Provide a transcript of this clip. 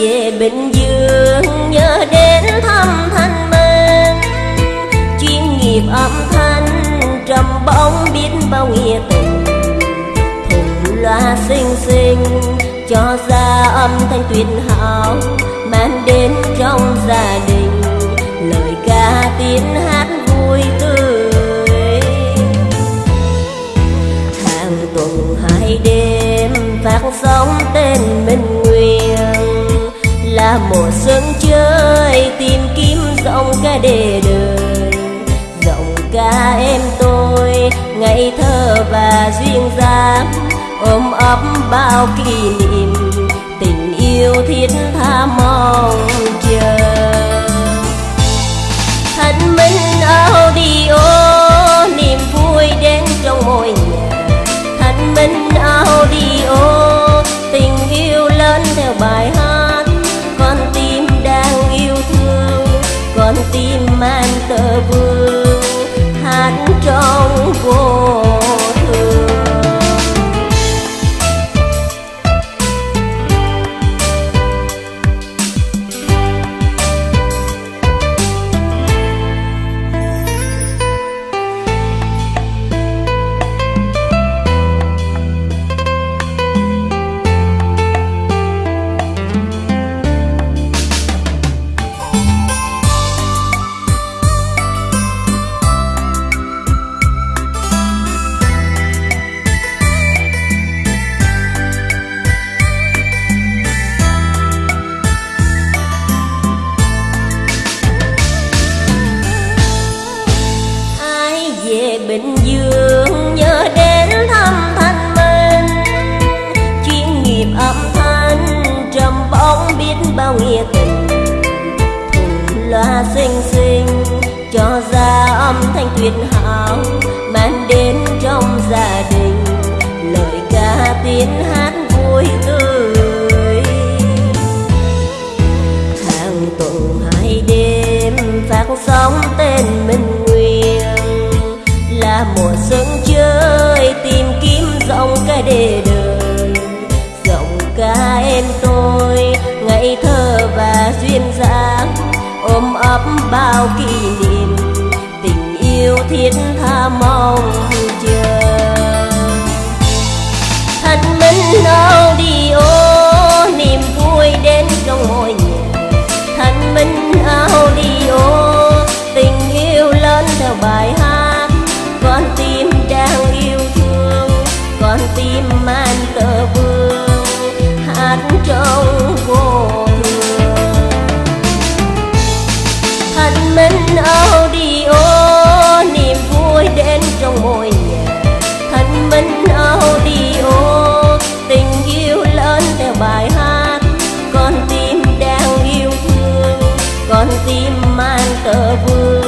về Bình Dương, nhớ đến thăm thanh minh chuyên nghiệp âm thanh trầm bóng biết bao nghĩa tình. Thùng loa xinh xinh cho ra âm thanh tuyệt hảo, mang đến trong gia đình lời ca tiếng hát vui tươi. Hàng tuần hai đêm phát sóng tên mình mùa xuân chơi, tìm kiếm giọng ca đề đời. Giọng ca em tôi ngày thơ và duyên dáng, ôm ấp bao kỷ niệm. Tình yêu thiết tha mong loa xinh xinh, cho ra âm thanh tuyệt hảo, mang đến trong gia đình, lời ca tiếng hát vui tươi. Hàng tuần hai đêm phát sóng tên minh nguyên, là mùa xuân chơi tìm kiếm giọng ca đề đời ấp bao kỷ niệm. Tình yêu thiết tha mong chờ. Thanh minh audio niềm vui đến trong mỗi nhà thanh minh audio tình yêu lớn theo bài hát. Mình audio, niềm vui đến trong mỗi nhà. Thanh minh audio, tình yêu lớn theo bài hát. Con tim đang yêu thương, con tim mang tờ vương.